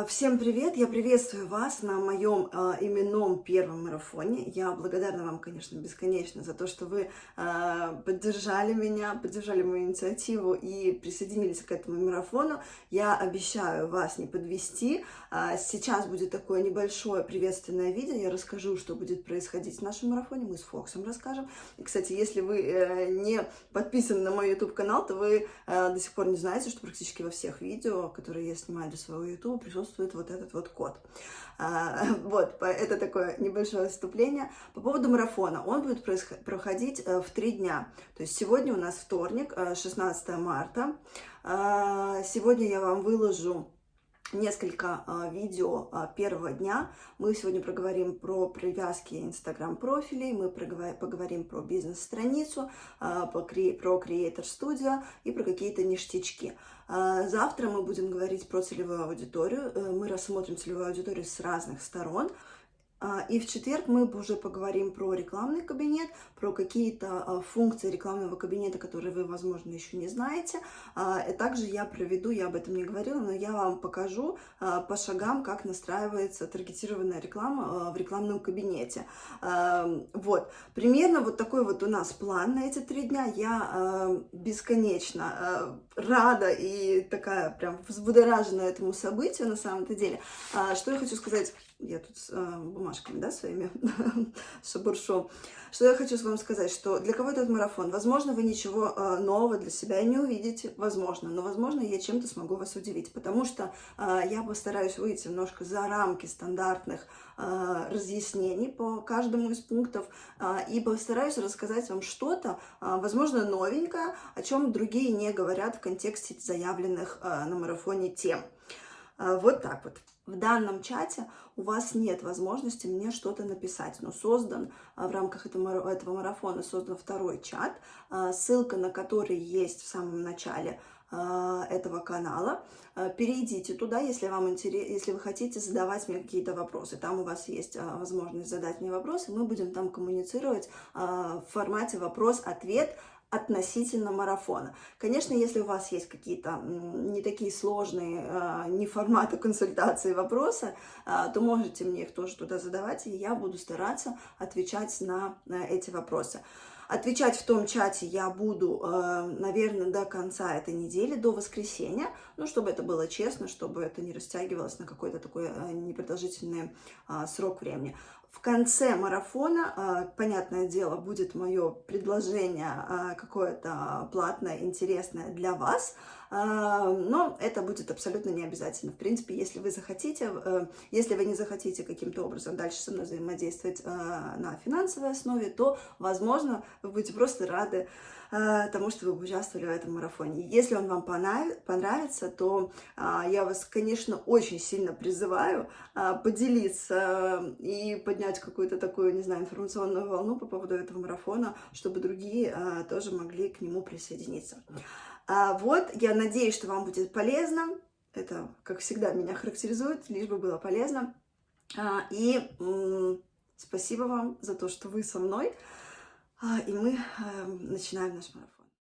А, всем привет! Я приветствую вас на моем э, именном первом марафоне. Я благодарна вам, конечно, бесконечно за то, что вы э, поддержали меня, поддержали мою инициативу и присоединились к этому марафону. Я обещаю вас не подвести. Сейчас будет такое небольшое приветственное видео. Я расскажу, что будет происходить в нашем марафоне. Мы с Фоксом расскажем. И, кстати, если вы э, не подписаны на мой YouTube-канал, то вы э, до сих пор не знаете, что практически во всех видео, которые я снимаю для своего YouTube, присутствует присутствует вот этот вот код. А, вот, это такое небольшое вступление. По поводу марафона. Он будет проходить э, в три дня. То есть сегодня у нас вторник, 16 э, марта. А, сегодня я вам выложу несколько а, видео а, первого дня. Мы сегодня проговорим про привязки инстаграм-профилей, мы поговорим про бизнес-страницу, а, про Creator Studio и про какие-то ништячки. Завтра мы будем говорить про целевую аудиторию. Э, мы рассмотрим целевую аудиторию с разных сторон. А, и в четверг мы уже поговорим про рекламный кабинет, про какие-то а, функции рекламного кабинета, которые вы, возможно, еще не знаете. А, и также я проведу, я об этом не говорила, но я вам покажу по шагам, как настраивается таргетированная реклама в рекламном кабинете. Вот, примерно вот такой вот у нас план на эти три дня. Я бесконечно рада и такая прям взбудоражена этому событию на самом-то деле. Что я хочу сказать я тут э, бумажками, да, своими шабуршу. Что я хочу вам сказать, что для кого этот марафон? Возможно, вы ничего э, нового для себя не увидите, возможно, но, возможно, я чем-то смогу вас удивить, потому что э, я постараюсь выйти немножко за рамки стандартных э, разъяснений по каждому из пунктов э, и постараюсь рассказать вам что-то, э, возможно, новенькое, о чем другие не говорят в контексте заявленных э, на марафоне тем. Э, вот так вот. В данном чате у вас нет возможности мне что-то написать, но создан а, в рамках этого, марафона создан второй чат, а, ссылка на который есть в самом начале а, этого канала. Перейдите туда, если вам интересно, если вы хотите задавать мне какие-то вопросы. Там у вас есть возможность задать мне вопросы, мы будем там коммуницировать в формате вопрос-ответ относительно марафона. Конечно, если у вас есть какие-то не такие сложные, а, не форматы консультации вопросы, а, то можете мне их тоже туда задавать, и я буду стараться отвечать на эти вопросы. Отвечать в том чате я буду, а, наверное, до конца этой недели, до воскресенья, ну, чтобы это было честно, чтобы это не растягивалось на какой-то такой непродолжительный срок времени. В конце марафона, а, понятное дело, будет мое предложение а, какое-то платное, интересное для вас, а, но это будет абсолютно не обязательно. В принципе, если вы захотите, э, если вы не захотите каким-то образом дальше со мной взаимодействовать на финансовой основе, то, возможно, вы будете просто рады Э, тому, что вы участвовали в этом марафоне. Если он вам понравится, то а, я вас, конечно, очень сильно призываю а, поделиться и поднять какую-то такую, не знаю, информационную волну по поводу этого марафона, чтобы другие а, тоже могли к нему присоединиться. Вот, я надеюсь, что вам будет полезно. Это, как всегда, меня характеризует, лишь бы было полезно. И спасибо вам за то, что вы со мной. А, и мы эм, начинаем наш марафон.